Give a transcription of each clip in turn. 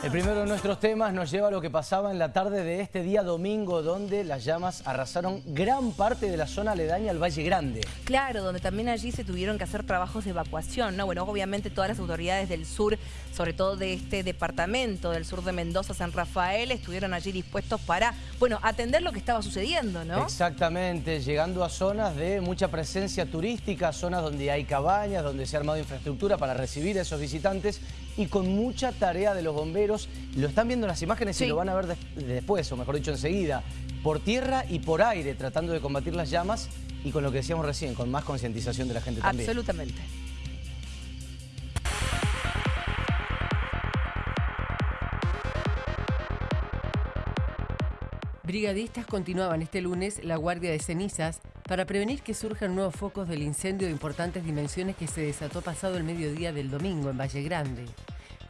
El primero de nuestros temas nos lleva a lo que pasaba en la tarde de este día domingo, donde las llamas arrasaron gran parte de la zona aledaña al Valle Grande. Claro, donde también allí se tuvieron que hacer trabajos de evacuación, ¿no? Bueno, obviamente todas las autoridades del sur, sobre todo de este departamento del sur de Mendoza, San Rafael, estuvieron allí dispuestos para, bueno, atender lo que estaba sucediendo, ¿no? Exactamente, llegando a zonas de mucha presencia turística, zonas donde hay cabañas, donde se ha armado infraestructura para recibir a esos visitantes y con mucha tarea de los bomberos. Lo están viendo en las imágenes y lo van a ver después, o mejor dicho enseguida, por tierra y por aire, tratando de combatir las llamas y con lo que decíamos recién, con más concientización de la gente también. Absolutamente. Brigadistas continuaban este lunes la guardia de cenizas para prevenir que surjan nuevos focos del incendio de importantes dimensiones que se desató pasado el mediodía del domingo en Valle Grande.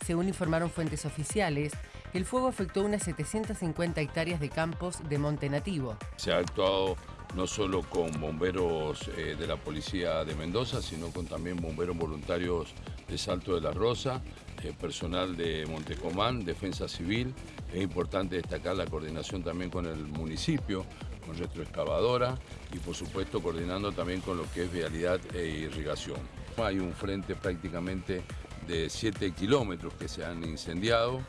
Según informaron fuentes oficiales, el fuego afectó unas 750 hectáreas de campos de monte nativo. Se ha actuado no solo con bomberos eh, de la Policía de Mendoza, sino con también bomberos voluntarios de Salto de la Rosa, eh, personal de Montecomán, Defensa Civil. Es importante destacar la coordinación también con el municipio, con retroexcavadora y por supuesto coordinando también con lo que es vialidad e irrigación. Hay un frente prácticamente de 7 kilómetros que se han incendiado,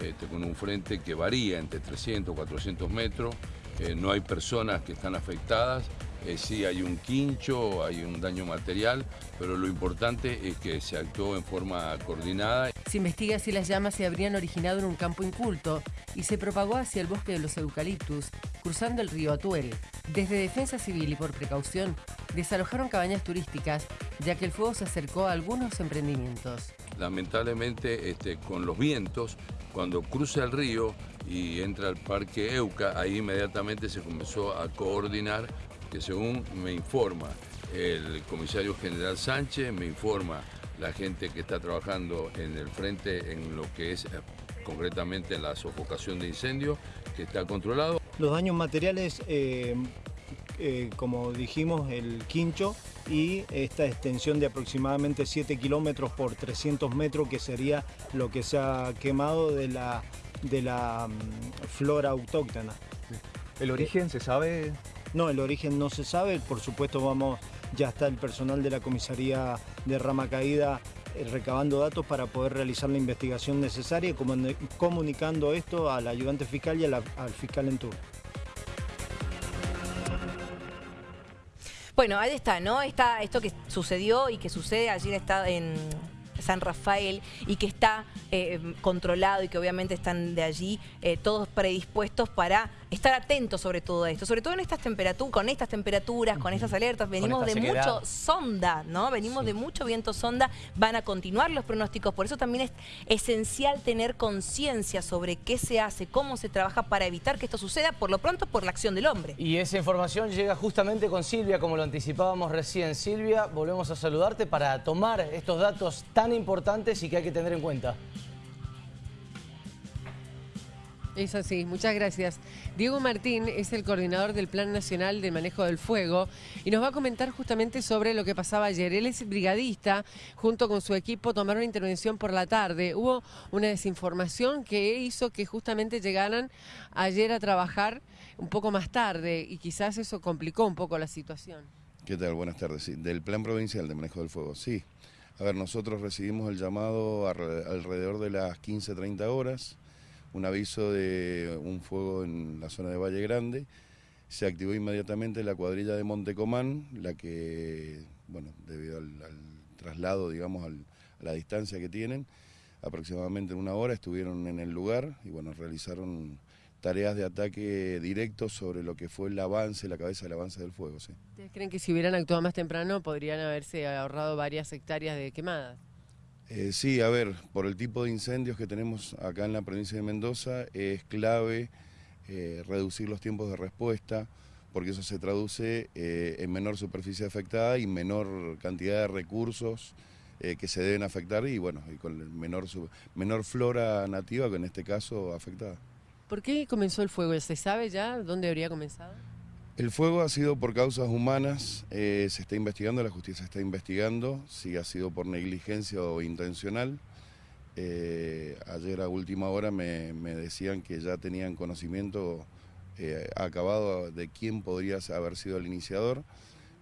este, con un frente que varía entre 300 y 400 metros, eh, no hay personas que están afectadas, eh, sí hay un quincho, hay un daño material, pero lo importante es que se actuó en forma coordinada. Se investiga si las llamas se habrían originado en un campo inculto y se propagó hacia el bosque de los eucaliptus, cruzando el río Atuel. Desde Defensa Civil y por precaución, desalojaron cabañas turísticas, ya que el fuego se acercó a algunos emprendimientos. Lamentablemente, este, con los vientos, cuando cruza el río y entra al parque Euca, ahí inmediatamente se comenzó a coordinar que según me informa el comisario general Sánchez, me informa la gente que está trabajando en el frente en lo que es eh, concretamente la sofocación de incendios, que está controlado. Los daños materiales, eh, eh, como dijimos, el quincho y esta extensión de aproximadamente 7 kilómetros por 300 metros, que sería lo que se ha quemado de la, de la mm, flora autóctona. ¿El origen se sabe? No, el origen no se sabe, por supuesto vamos, ya está el personal de la comisaría de Rama Caída eh, recabando datos para poder realizar la investigación necesaria y comunicando esto al ayudante fiscal y al fiscal en turno. Bueno, ahí está, ¿no? Está esto que sucedió y que sucede allí en San Rafael y que está eh, controlado y que obviamente están de allí eh, todos predispuestos para estar atentos sobre todo esto, sobre todo en estas temperaturas, con estas temperaturas, con estas alertas, venimos de mucho sonda, ¿no? Venimos de mucho viento sonda, van a continuar los pronósticos, por eso también es esencial tener conciencia sobre qué se hace, cómo se trabaja para evitar que esto suceda, por lo pronto por la acción del hombre. Y esa información llega justamente con Silvia, como lo anticipábamos recién. Silvia, volvemos a saludarte para tomar estos datos tan importantes y que hay que tener en cuenta. Eso sí, muchas gracias. Diego Martín es el coordinador del Plan Nacional de Manejo del Fuego y nos va a comentar justamente sobre lo que pasaba ayer. Él es brigadista, junto con su equipo tomaron intervención por la tarde. Hubo una desinformación que hizo que justamente llegaran ayer a trabajar un poco más tarde y quizás eso complicó un poco la situación. ¿Qué tal? Buenas tardes. Sí, del Plan Provincial de Manejo del Fuego, sí. A ver, nosotros recibimos el llamado alrededor de las 15.30 horas un aviso de un fuego en la zona de Valle Grande. Se activó inmediatamente la cuadrilla de Montecomán, la que, bueno, debido al, traslado, digamos, a la distancia que tienen, aproximadamente una hora estuvieron en el lugar y, bueno, realizaron tareas de ataque directo sobre lo que fue el avance, la cabeza del avance del fuego. ¿Ustedes creen que si hubieran actuado más temprano podrían haberse ahorrado varias hectáreas de quemadas? Eh, sí, a ver, por el tipo de incendios que tenemos acá en la provincia de Mendoza, es clave eh, reducir los tiempos de respuesta, porque eso se traduce eh, en menor superficie afectada y menor cantidad de recursos que se deben afectar y bueno, y con menor, menor flora nativa, que en este caso afectada. ¿Por qué comenzó el fuego? ¿Se sabe ya dónde habría comenzado? El fuego ha sido por causas humanas, eh, se está investigando, la justicia está investigando si ha sido por negligencia o intencional. Eh, ayer a última hora me, decían que ya tenían conocimiento eh, acabado de quién podría haber sido el iniciador.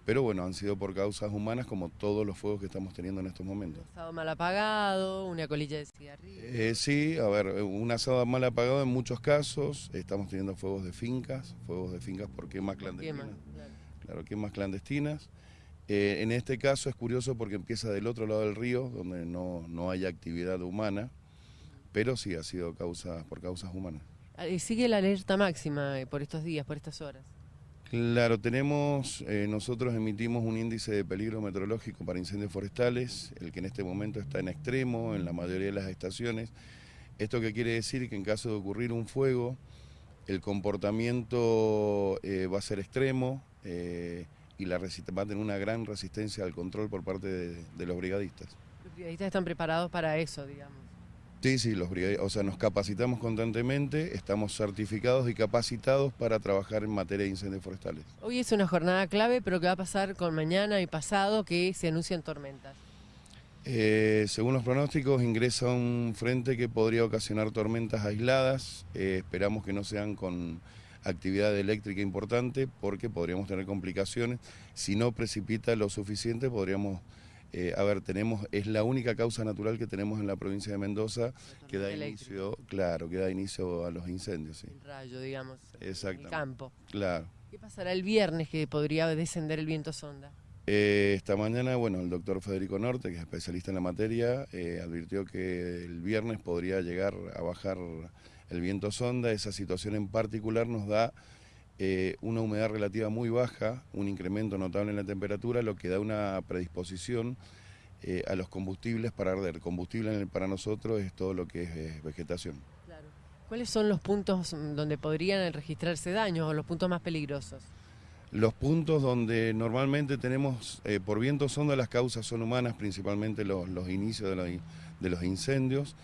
Pero bueno, han sido por causas humanas como todos los fuegos que estamos teniendo en estos momentos. Un asado mal apagado, una colilla de cigarrillo. Eh, sí, a ver, un asado mal apagado en muchos casos. Estamos teniendo fuegos de fincas, fuegos de fincas por quemas clandestinas. Quema, claro. Claro, quemas clandestinas. Eh, en este caso es curioso porque empieza del otro lado del río, donde no, no hay actividad humana, pero sí ha sido causa, por causas humanas. Ah, y sigue la alerta máxima eh, por estos días, por estas horas. Claro, tenemos, eh, nosotros emitimos un índice de peligro meteorológico para incendios forestales, el que en este momento está en extremo en la mayoría de las estaciones. ¿Esto qué quiere decir? Que en caso de ocurrir un fuego, el comportamiento eh, va a ser extremo eh, y la va a tener una gran resistencia al control por parte de los brigadistas. Los brigadistas están preparados para eso, digamos. Sí, sí, los brigadistas, o sea, nos capacitamos constantemente, estamos certificados y capacitados para trabajar en materia de incendios forestales. Hoy es una jornada clave, pero ¿qué va a pasar con mañana y pasado que se anuncian tormentas? Eh, según los pronósticos, ingresa un frente que podría ocasionar tormentas aisladas. Eh, esperamos que no sean con actividad eléctrica importante porque podríamos tener complicaciones. Si no precipita lo suficiente, podríamos... eh, a ver, tenemos, es la única causa natural que tenemos en la provincia de Mendoza que da inicio, claro, que da inicio a los incendios, sí. El rayo, digamos. El Exactamente. campo. Claro. ¿Qué pasará el viernes que podría descender el viento sonda? Eh, esta mañana, bueno, el doctor Federico Norte, que es especialista en la materia, eh, advirtió que el viernes podría llegar a bajar el viento sonda. Esa situación en particular nos da eh, una humedad relativa muy baja, un incremento notable en la temperatura, lo que da una predisposición eh, a los combustibles para arder. Combustible en el- para nosotros es todo lo que es vegetación. Claro. ¿Cuáles son los puntos mm, donde podrían registrarse daños o los puntos más peligrosos? Los puntos donde normalmente tenemos, eh, por viento sonda, las causas son humanas, principalmente los, los inicios de los, in- de los incendios.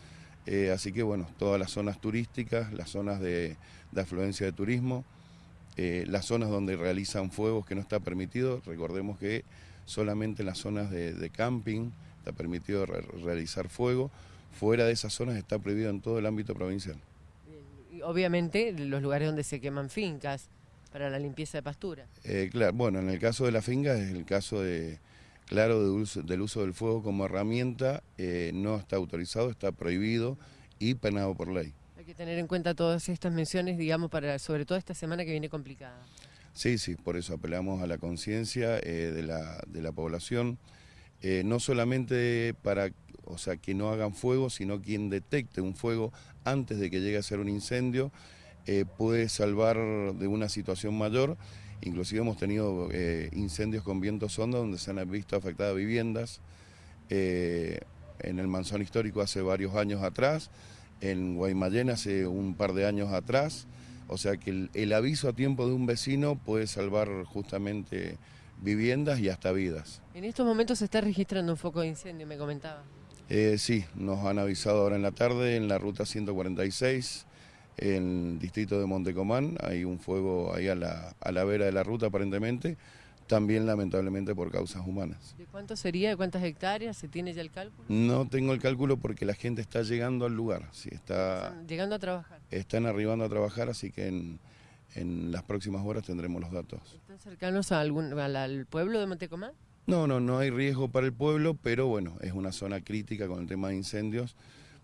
Eh, así que bueno, todas las zonas turísticas, las zonas de, de afluencia de turismo, eh, las zonas donde realizan fuegos que no está permitido. Recordemos que solamente en las zonas de, de camping está permitido re- realizar fuego. Fuera de esas zonas está prohibido en todo el ámbito provincial. Y obviamente los lugares donde se queman fincas para la limpieza de pastura. Eh, claro, bueno, en el caso de la finca es el caso de, claro, de uso- del uso del fuego como herramienta, eh, no está autorizado, está prohibido y penado por ley. Hay que tener en cuenta todas estas menciones, digamos, para sobre todo esta semana que viene complicada. Sí, sí, por eso apelamos a la conciencia eh, de, la, de la población, eh, no solamente para, o sea, que no hagan fuego, sino quien detecte un fuego antes de que llegue a ser un incendio, eh, puede salvar de una situación mayor. Inclusive hemos tenido incendios con viento sonda donde se han visto afectadas viviendas. en el Manzón Histórico hace varios años atrás, en Guaymallén hace un par de años atrás. O sea que el, el aviso a tiempo de un vecino puede salvar justamente viviendas y hasta vidas. En estos momentos se está registrando un foco de incendio, me comentaba. Eh, sí, nos han avisado ahora en la tarde en la ruta 146, en el distrito de Montecomán, hay un fuego ahí a la, a la vera de la ruta aparentemente, también lamentablemente por causas humanas. ¿De cuánto sería? ¿De cuántas hectáreas? ¿Se tiene ya el cálculo? No tengo el cálculo porque la gente está llegando al lugar, sí, está, Están llegando a trabajar. están arribando a trabajar, así que en, en las próximas horas tendremos los datos. ¿Están cercanos a algún, al, al pueblo de Montecomán? No, no, no hay riesgo para el pueblo, pero bueno, es una zona crítica con el tema de incendios,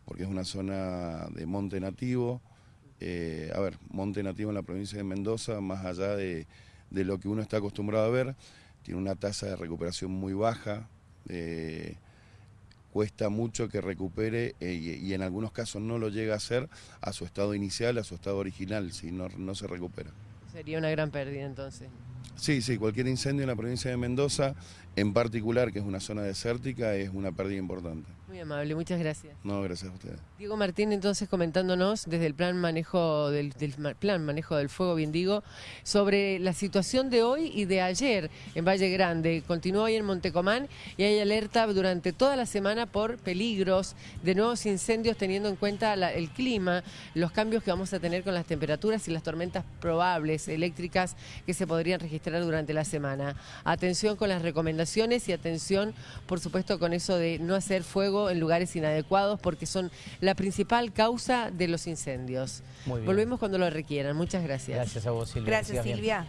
porque es una zona de monte nativo. Eh, a ver, monte nativo en la provincia de Mendoza, más allá de, de lo que uno está acostumbrado a ver, tiene una tasa de recuperación muy baja. eh, cuesta mucho que recupere eh, y, y en algunos casos no lo llega a hacer a su estado inicial, a su estado original, si no, no se recupera. Sería una gran pérdida entonces. Sí, sí, cualquier incendio en la provincia de Mendoza, en particular, que es una zona desértica, es una pérdida importante. Muy amable, muchas gracias. No, gracias a ustedes. Diego Martín entonces comentándonos desde el plan manejo del, plan manejo del fuego, bien digo, sobre la situación de hoy y de ayer en Valle Grande. Continúa hoy en Montecomán y hay alerta durante toda la semana por peligros de nuevos incendios teniendo en cuenta la- el clima, los cambios que vamos a tener con las temperaturas y las tormentas probables eléctricas que se podrían registrar durante la semana. Atención con las recomendaciones y atención, por supuesto, con eso de no hacer fuego fuego en lugares inadecuados porque son la principal causa de los incendios. Muy bien. Volvemos cuando lo requieran. Muchas gracias. Gracias a vos, Silvia. Gracias. Silvia.